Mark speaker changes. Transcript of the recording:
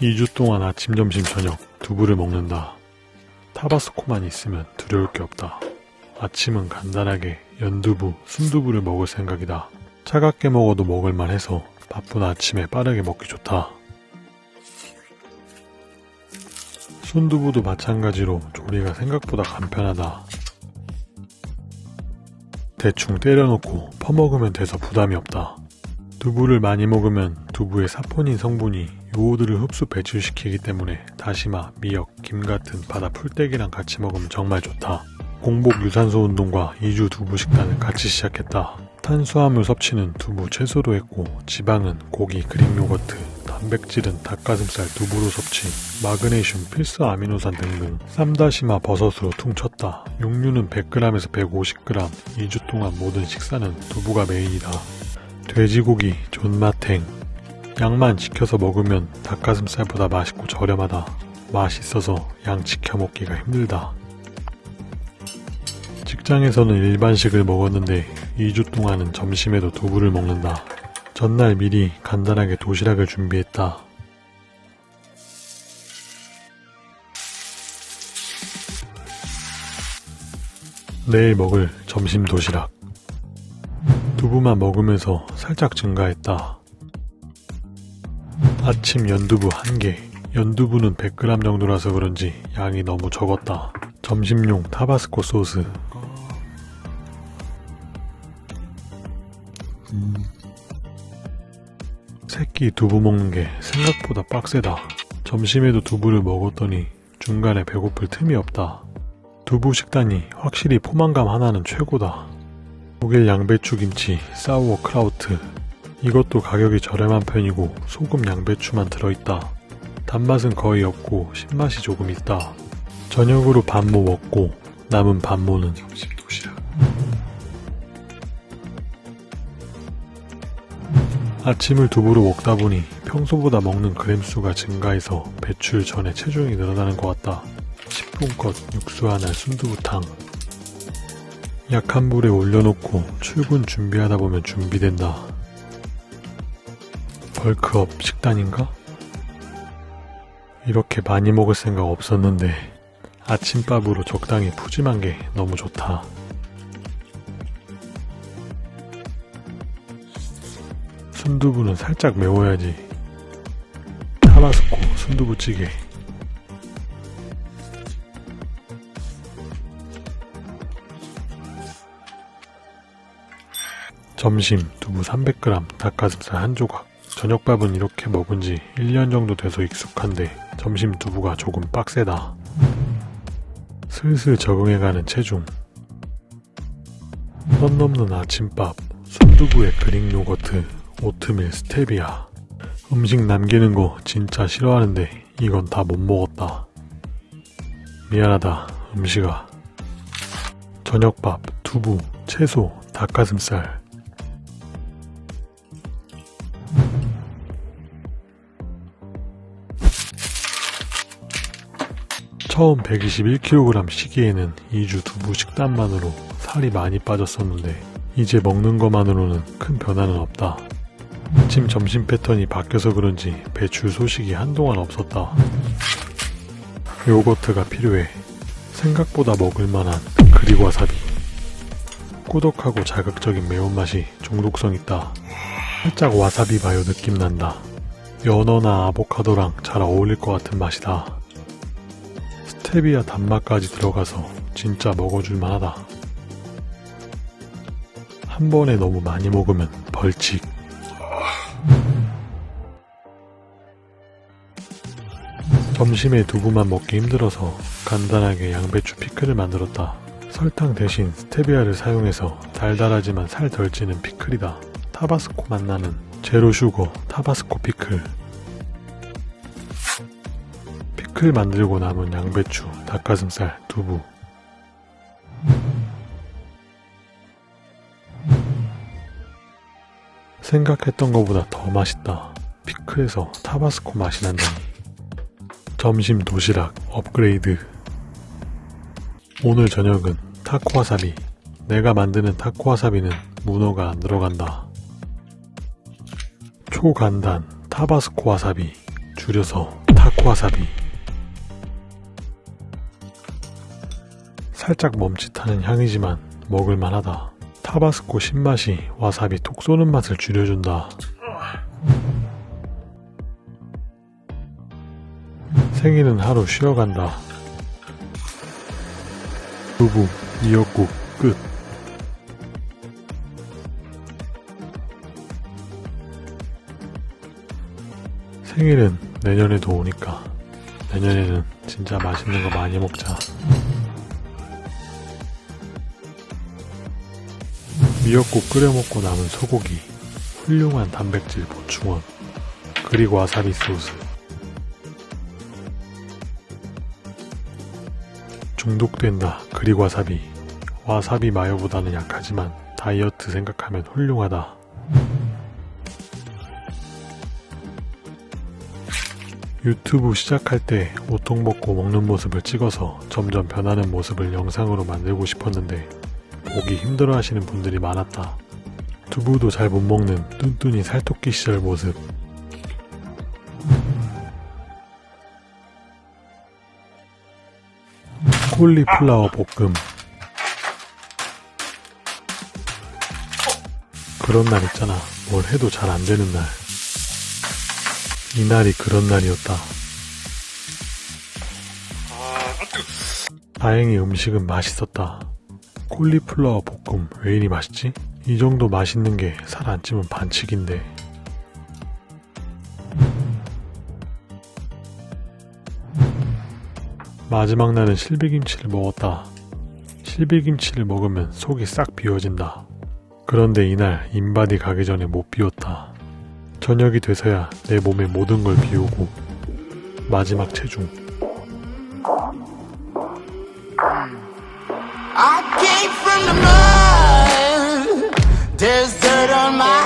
Speaker 1: 2주 동안 아침, 점심, 저녁 두부를 먹는다. 타바스코만 있으면 두려울 게 없다. 아침은 간단하게 연두부, 순두부를 먹을 생각이다. 차갑게 먹어도 먹을만 해서 바쁜 아침에 빠르게 먹기 좋다. 순두부도 마찬가지로 조리가 생각보다 간편하다. 대충 때려놓고 퍼먹으면 돼서 부담이 없다. 두부를 많이 먹으면 두부의 사포닌 성분이 요오드를 흡수 배출시키기 때문에 다시마, 미역, 김 같은 바다 풀떼기랑 같이 먹으면 정말 좋다. 공복 유산소 운동과 2주 두부 식단을 같이 시작했다. 탄수화물 섭취는 두부 채소로 했고 지방은 고기, 그릭 요거트, 단백질은 닭가슴살 두부로 섭취, 마그네슘, 필수 아미노산 등등 쌈다시마 버섯으로 퉁쳤다. 육류는 100g에서 150g, 2주 동안 모든 식사는 두부가 메인이다. 돼지고기, 존맛탱, 양만 지켜서 먹으면 닭가슴살보다 맛있고 저렴하다. 맛있어서 양 지켜 먹기가 힘들다. 직장에서는 일반식을 먹었는데 2주 동안은 점심에도 두부를 먹는다. 전날 미리 간단하게 도시락을 준비했다. 내일 먹을 점심 도시락. 두부만 먹으면서 살짝 증가했다. 아침 연두부 1개. 연두부는 100g 정도라서 그런지 양이 너무 적었다. 점심용 타바스코 소스. 새끼 두부 먹는 게 생각보다 빡세다. 점심에도 두부를 먹었더니 중간에 배고플 틈이 없다. 두부 식단이 확실히 포만감 하나는 최고다. 독일 양배추 김치, 사우어 크라우트. 이것도 가격이 저렴한 편이고 소금 양배추만 들어있다. 단맛은 거의 없고 신맛이 조금 있다. 저녁으로 반모 먹고 남은 반모는 점심 도시락. 아침을 두부로 먹다 보니 평소보다 먹는 그램수가 증가해서 배출 전에 체중이 늘어나는 것 같다. 10분껏 육수 하나 순두부탕. 약한 불에 올려놓고 출근 준비하다 보면 준비된다. 벌크업 식단인가? 이렇게 많이 먹을 생각 없었는데 아침밥으로 적당히 푸짐한 게 너무 좋다. 순두부는 살짝 매워야지. 타바스코 순두부찌개. 점심 두부 300g, 닭가슴살 한 조각. 저녁밥은 이렇게 먹은 지 1년 정도 돼서 익숙한데 점심 두부가 조금 빡세다. 슬슬 적응해가는 체중. 선 넘는 아침밥, 순두부에 그릭 요거트, 오트밀 스테비아. 음식 남기는 거 진짜 싫어하는데 이건 다 못 먹었다. 미안하다, 음식아. 저녁밥, 두부, 채소, 닭가슴살. 처음 121kg 시기에는 2주 두부 식단만으로 살이 많이 빠졌었는데 이제 먹는 것만으로는 큰 변화는 없다. 아침 점심 패턴이 바뀌어서 그런지 배출 소식이 한동안 없었다. 요거트가 필요해. 생각보다 먹을만한 그리고 와사비. 꾸덕하고 자극적인 매운맛이 중독성 있다. 살짝 와사비 바요 느낌 난다. 연어나 아보카도랑 잘 어울릴 것 같은 맛이다. 스테비아 단맛까지 들어가서 진짜 먹어줄 만 하다. 한 번에 너무 많이 먹으면 벌칙. 점심에 두부만 먹기 힘들어서 간단하게 양배추 피클을 만들었다. 설탕 대신 스테비아를 사용해서 달달하지만 살 덜 찌는 피클이다. 타바스코 맛 나는 zero sugar 타바스코 피클. 피클 만들고 남은 양배추, 닭가슴살, 두부. 생각했던 것보다 더 맛있다. 피클에서 타바스코 맛이 난다니. 점심 도시락 업그레이드. 오늘 저녁은 타코와사비. 내가 만드는 타코와사비는 문어가 안 들어간다. 초간단 타바스코 와사비. 줄여서 타코와사비 살짝 멈칫하는 향이지만 먹을만하다. 타바스코 신맛이 와사비 톡 쏘는 맛을 줄여준다. 생일은 하루 쉬어간다. 두부, 미역국, 끝. 생일은 내년에도 오니까 내년에는 진짜 맛있는 거 많이 먹자. 미역국 끓여 먹고 남은 소고기, 훌륭한 단백질 보충원, 그리고 와사비 소스. 중독된다. 그리고 와사비. 와사비 마요보다는 약하지만 다이어트 생각하면 훌륭하다. 유튜브 시작할 때 오통 먹고 먹는 모습을 찍어서 점점 변하는 모습을 영상으로 만들고 싶었는데 보기 힘들어 하시는 분들이 많았다. 두부도 잘 못 먹는 뚠뚠이 살토끼 시절 모습. 콜리플라워 볶음. 그런 날 있잖아. 뭘 해도 잘 안 되는 날. 이날이 그런 날이었다. 다행히 음식은 맛있었다. 콜리플라워 볶음 왜 이리 맛있지? 이 정도 맛있는 게 살 안 찌면 반칙인데. 마지막 날은 실비김치를 먹었다. 실비김치를 먹으면 속이 싹 비워진다. 그런데 이날 인바디 가기 전에 못 비웠다. 저녁이 돼서야 내 몸의 모든 걸 비우고 마지막 체중.
Speaker 2: There's dirt on my